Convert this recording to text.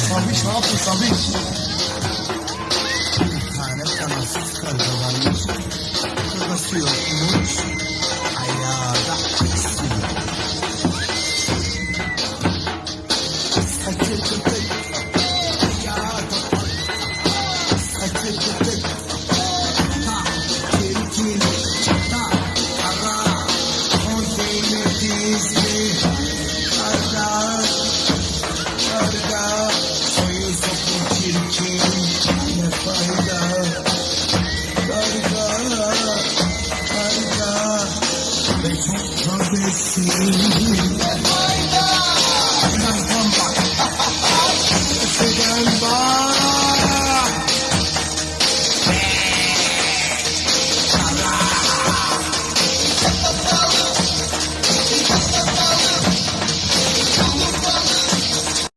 Sabiş ne yaptın Sabiş? Bir tane kanatsız karga varmış. Kafası yokmuş. Ayağı da istiyor. Saçı kıtık. Ayağı da Saçı kıtık. Çirkin. Ta, kara. Zeynep dizli. Karga. Karga. Have a good